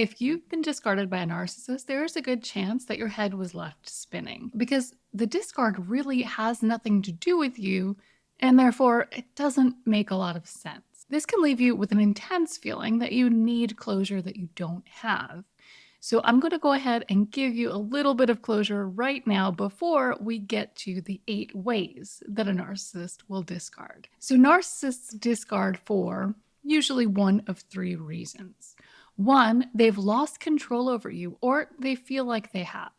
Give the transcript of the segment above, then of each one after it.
If you've been discarded by a narcissist, there is a good chance that your head was left spinning because the discard really has nothing to do with you, and therefore it doesn't make a lot of sense. This can leave you with an intense feeling that you need closure that you don't have. So I'm going to go ahead and give you a little bit of closure right now before we get to the eight ways that a narcissist will discard. So narcissists discard for usually one of three reasons. One, they've lost control over you or they feel like they have.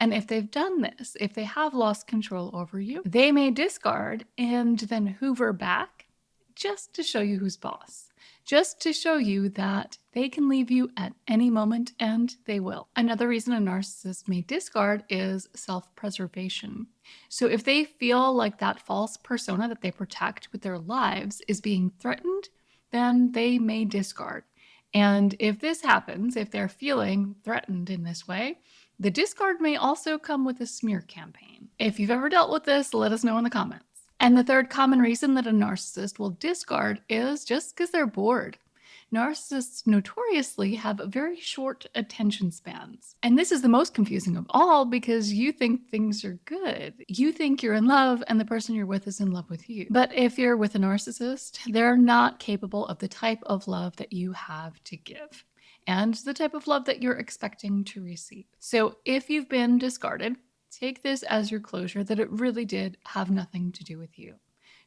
And if they've done this, if they have lost control over you, they may discard and then hoover back just to show you who's boss just to show you that they can leave you at any moment and they will. Another reason a narcissist may discard is self-preservation. So if they feel like that false persona that they protect with their lives is being threatened, then they may discard. And if this happens, if they're feeling threatened in this way, the discard may also come with a smear campaign. If you've ever dealt with this, let us know in the comments. And the third common reason that a narcissist will discard is just because they're bored. Narcissists notoriously have very short attention spans. And this is the most confusing of all because you think things are good. You think you're in love and the person you're with is in love with you. But if you're with a narcissist, they're not capable of the type of love that you have to give and the type of love that you're expecting to receive. So if you've been discarded, Take this as your closure that it really did have nothing to do with you.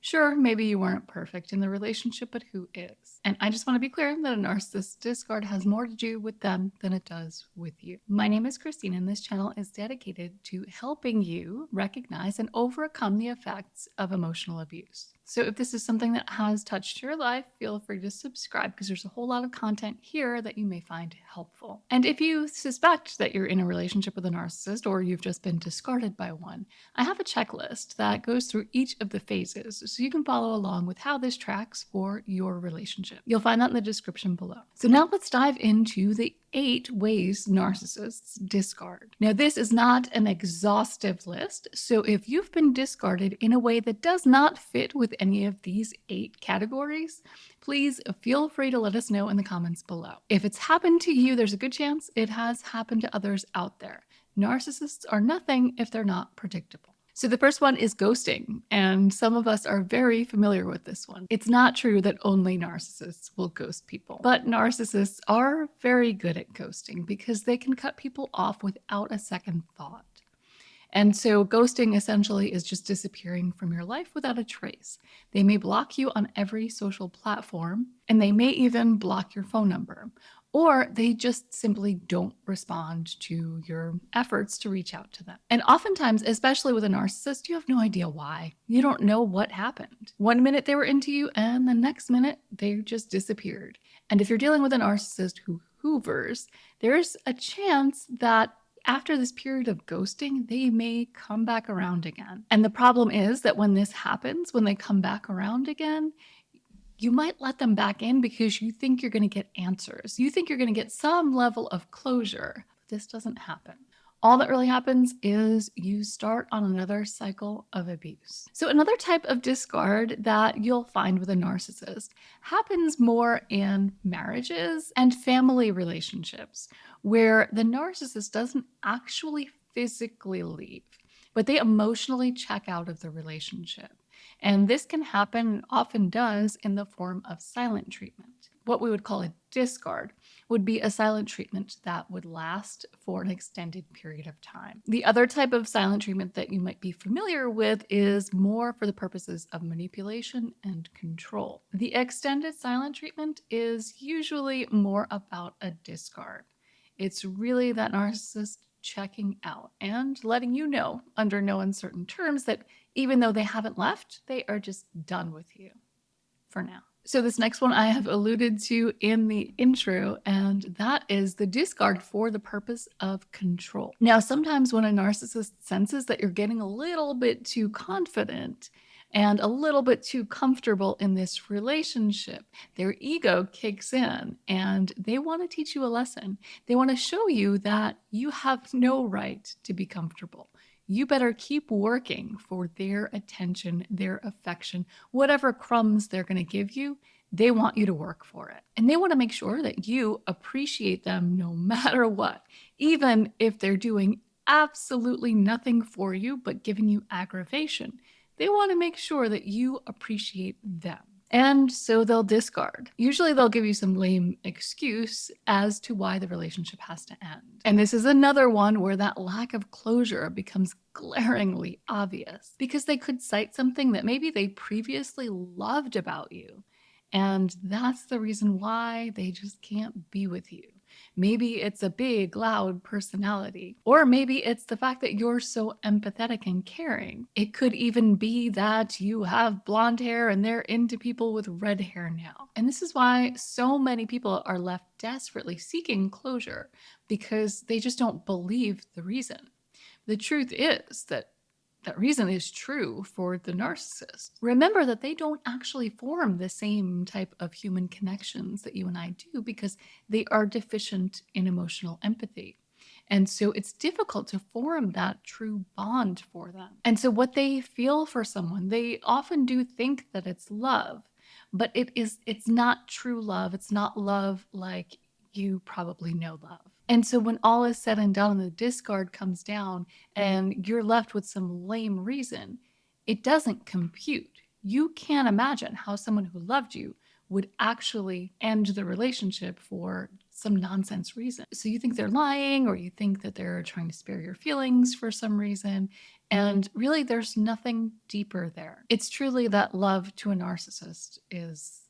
Sure, maybe you weren't perfect in the relationship, but who is? And I just want to be clear that a narcissist discard has more to do with them than it does with you. My name is Christine and this channel is dedicated to helping you recognize and overcome the effects of emotional abuse. So if this is something that has touched your life, feel free to subscribe because there's a whole lot of content here that you may find helpful. And if you suspect that you're in a relationship with a narcissist or you've just been discarded by one, I have a checklist that goes through each of the phases so you can follow along with how this tracks for your relationship. You'll find that in the description below. So now let's dive into the eight ways narcissists discard. Now, this is not an exhaustive list, so if you've been discarded in a way that does not fit with any of these eight categories, please feel free to let us know in the comments below. If it's happened to you, there's a good chance it has happened to others out there. Narcissists are nothing if they're not predictable. So the first one is ghosting, and some of us are very familiar with this one. It's not true that only narcissists will ghost people, but narcissists are very good at ghosting because they can cut people off without a second thought. And so ghosting essentially is just disappearing from your life without a trace. They may block you on every social platform, and they may even block your phone number, or they just simply don't respond to your efforts to reach out to them. And oftentimes, especially with a narcissist, you have no idea why. You don't know what happened. One minute they were into you, and the next minute they just disappeared. And if you're dealing with a narcissist who hoovers, there's a chance that after this period of ghosting, they may come back around again. And the problem is that when this happens, when they come back around again, you might let them back in because you think you're going to get answers. You think you're going to get some level of closure. This doesn't happen. All that really happens is you start on another cycle of abuse. So another type of discard that you'll find with a narcissist happens more in marriages and family relationships where the narcissist doesn't actually physically leave, but they emotionally check out of the relationship. And this can happen, often does, in the form of silent treatment. What we would call a discard would be a silent treatment that would last for an extended period of time. The other type of silent treatment that you might be familiar with is more for the purposes of manipulation and control. The extended silent treatment is usually more about a discard. It's really that narcissist checking out and letting you know under no uncertain terms that even though they haven't left, they are just done with you for now. So this next one I have alluded to in the intro, and that is the discard for the purpose of control. Now, sometimes when a narcissist senses that you're getting a little bit too confident and a little bit too comfortable in this relationship, their ego kicks in and they want to teach you a lesson. They want to show you that you have no right to be comfortable you better keep working for their attention, their affection, whatever crumbs they're going to give you, They want you to work for it. And they want to make sure that you appreciate them no matter what, even if they're doing absolutely nothing for you but giving you aggravation. They want to make sure that you appreciate them. And so they'll discard. Usually they'll give you some lame excuse as to why the relationship has to end. And this is another one where that lack of closure becomes glaringly obvious because they could cite something that maybe they previously loved about you. And that's the reason why they just can't be with you. Maybe it's a big, loud personality. Or maybe it's the fact that you're so empathetic and caring. It could even be that you have blonde hair and they're into people with red hair now. And this is why so many people are left desperately seeking closure because they just don't believe the reason. The truth is that that reason is true for the narcissist. Remember that they don't actually form the same type of human connections that you and I do because they are deficient in emotional empathy. And so it's difficult to form that true bond for them. And so what they feel for someone, they often do think that it's love, but it is it's not true love. It's not love like you probably know love. And so when all is said and done and the discard comes down mm-hmm. and you're left with some lame reason, it doesn't compute. You can't imagine how someone who loved you would actually end the relationship for some nonsense reason. So you think they're lying or you think that they're trying to spare your feelings for some reason. Mm-hmm. And really, there's nothing deeper there. It's truly that love to a narcissist is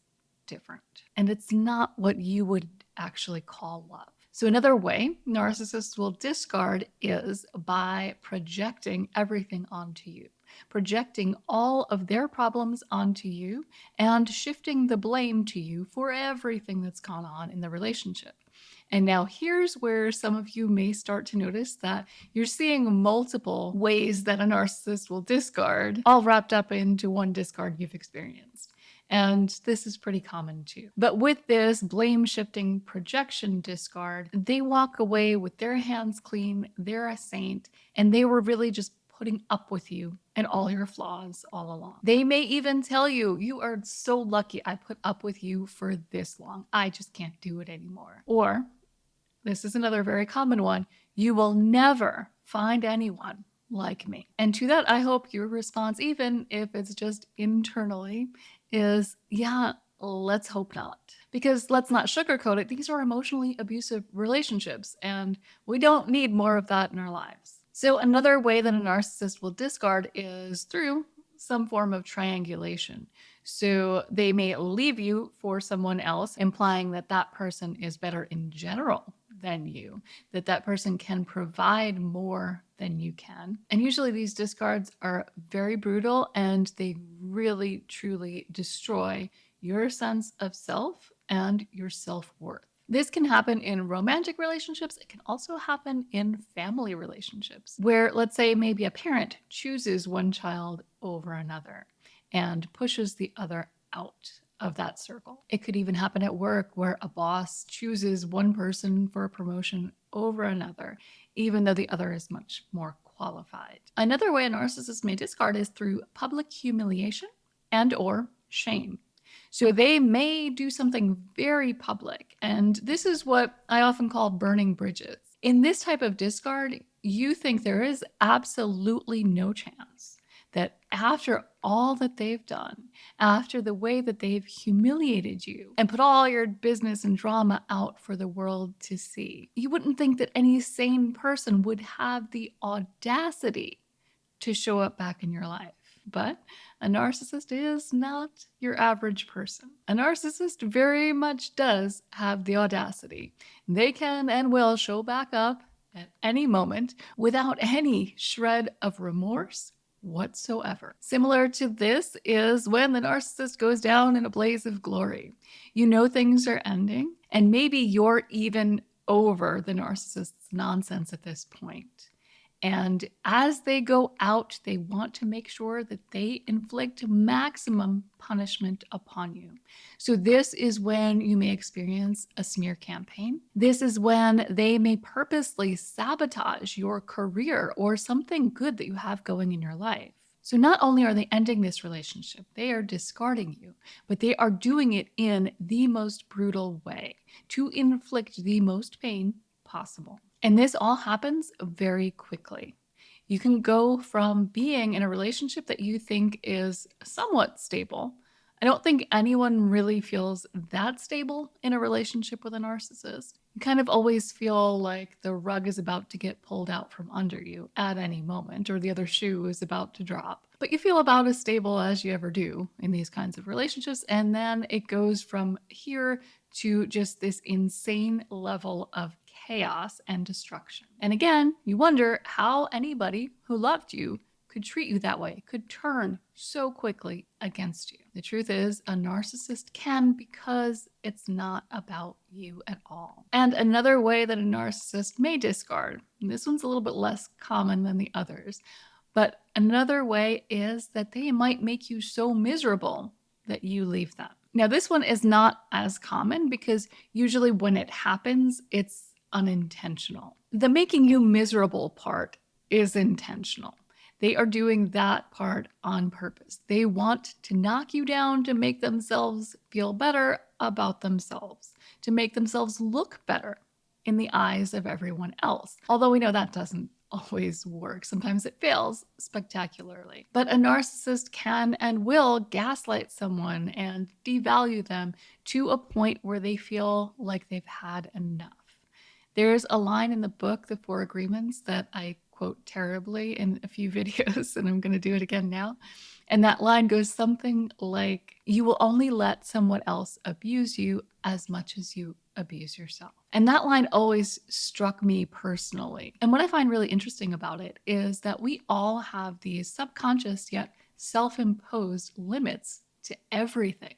different. And it's not what you would actually call love. So another way narcissists will discard is by projecting everything onto you, projecting all of their problems onto you and shifting the blame to you for everything that's gone on in the relationship. And now here's where some of you may start to notice that you're seeing multiple ways that a narcissist will discard, all wrapped up into one discard you've experienced. And this is pretty common too. But with this blame shifting projection discard, they walk away with their hands clean, they're a saint, and they were really just putting up with you and all your flaws all along. They may even tell you, you are so lucky I put up with you for this long. I just can't do it anymore. Or, this is another very common one, you will never find anyone like me. And to that, I hope your response, even if it's just internally, is yeah, let's hope not. Because let's not sugarcoat it, these are emotionally abusive relationships, and we don't need more of that in our lives. So, another way that a narcissist will discard is through some form of triangulation. So, they may leave you for someone else, implying that that person is better in general than you, that that person can provide more than you can. And usually these discards are very brutal and they really truly destroy your sense of self and your self-worth. This can happen in romantic relationships. It can also happen in family relationships where let's say maybe a parent chooses one child over another and pushes the other out of that circle. It could even happen at work where a boss chooses one person for a promotion over another, even though the other is much more qualified. Another way a narcissist may discard is through public humiliation and or shame. So they may do something very public, and this is what I often call burning bridges. In this type of discard, you think there is absolutely no chance that after all that they've done, after the way that they've humiliated you and put all your business and drama out for the world to see, you wouldn't think that any sane person would have the audacity to show up back in your life. But a narcissist is not your average person. A narcissist very much does have the audacity. They can and will show back up at any moment without any shred of remorse whatsoever. Similar to this is when the narcissist goes down in a blaze of glory. You know things are ending, and maybe you're even over the narcissist's nonsense at this point. And as they go out, they want to make sure that they inflict maximum punishment upon you. So, this is when you may experience a smear campaign. This is when they may purposely sabotage your career or something good that you have going in your life. So not only are they ending this relationship, they are discarding you, but they are doing it in the most brutal way to inflict the most pain possible. And this all happens very quickly. You can go from being in a relationship that you think is somewhat stable. I don't think anyone really feels that stable in a relationship with a narcissist. You kind of always feel like the rug is about to get pulled out from under you at any moment, or the other shoe is about to drop. But you feel about as stable as you ever do in these kinds of relationships. And then it goes from here to just this insane level of chaos and destruction. And again, you wonder how anybody who loved you could treat you that way, could turn so quickly against you. The truth is, a narcissist can because it's not about you at all. And another way that a narcissist may discard, this one's a little bit less common than the others, but another way is that they might make you so miserable that you leave them. Now, this one is not as common because usually when it happens, it's unintentional. The making you miserable part is intentional. They are doing that part on purpose. They want to knock you down to make themselves feel better about themselves, to make themselves look better in the eyes of everyone else. Although we know that doesn't always work. Sometimes it fails spectacularly. But a narcissist can and will gaslight someone and devalue them to a point where they feel like they've had enough. There's a line in the book, The Four Agreements, that I quote terribly in a few videos, and I'm going to do it again now. And that line goes something like, You will only let someone else abuse you as much as you abuse yourself. And that line always struck me personally. And what I find really interesting about it is that we all have these subconscious yet self imposed limits to everything.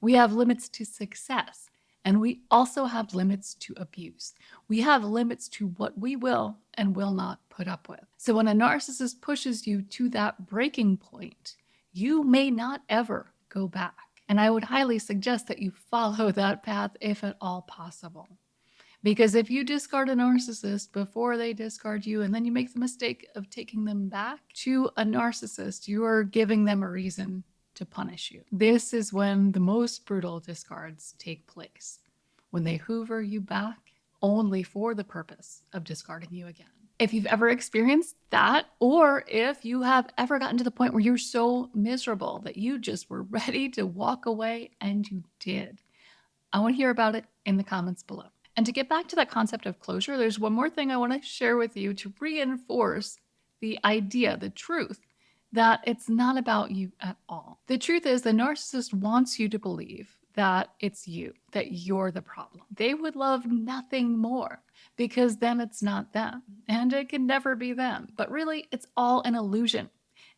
We have limits to success. And we also have limits to abuse. We have limits to what we will and will not put up with. So when a narcissist pushes you to that breaking point, you may not ever go back. And I would highly suggest that you follow that path if at all possible. Because if you discard a narcissist before they discard you, and then you make the mistake of taking them back to a narcissist, you are giving them a reason to punish you. This is when the most brutal discards take place, when they hoover you back only for the purpose of discarding you again. If you've ever experienced that, or if you have ever gotten to the point where you're so miserable that you just were ready to walk away and you did, I want to hear about it in the comments below. And to get back to that concept of closure, there's one more thing I want to share with you to reinforce the idea, the truth that it's not about you at all. The truth is, the narcissist wants you to believe that it's you, that you're the problem. They would love nothing more because then it's not them and it can never be them. But really, it's all an illusion.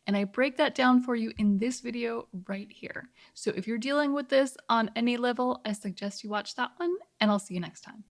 And I break that down for you in this video right here. So if you're dealing with this on any level, I suggest you watch that one and I'll see you next time.